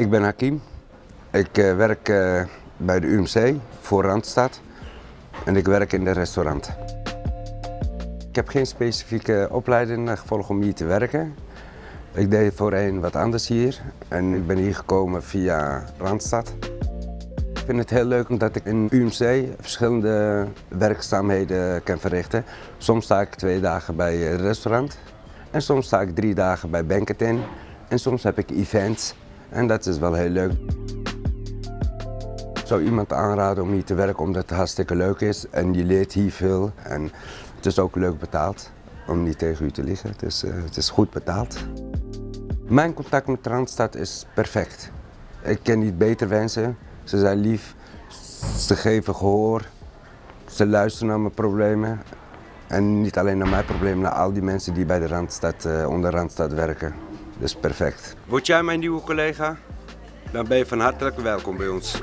Ik ben Hakim. Ik uh, werk uh, bij de UMC voor Randstad en ik werk in de restaurant. Ik heb geen specifieke opleiding gevolgd om hier te werken. Ik deed voorheen wat anders hier en ik ben hier gekomen via Randstad. Ik vind het heel leuk omdat ik in UMC verschillende werkzaamheden kan verrichten. Soms sta ik twee dagen bij het restaurant en soms sta ik drie dagen bij Banketin en soms heb ik events en dat is wel heel leuk. Ik zou iemand aanraden om hier te werken omdat het hartstikke leuk is en je leert hier veel en het is ook leuk betaald om niet tegen u te liggen. Het is, uh, het is goed betaald. Mijn contact met Randstad is perfect. Ik ken niet beter wensen. Ze zijn lief, ze geven gehoor, ze luisteren naar mijn problemen. En niet alleen naar mijn problemen, naar al die mensen die bij de Randstad, uh, onder Randstad werken. Dus perfect. Word jij mijn nieuwe collega? Dan ben je van harte welkom bij ons.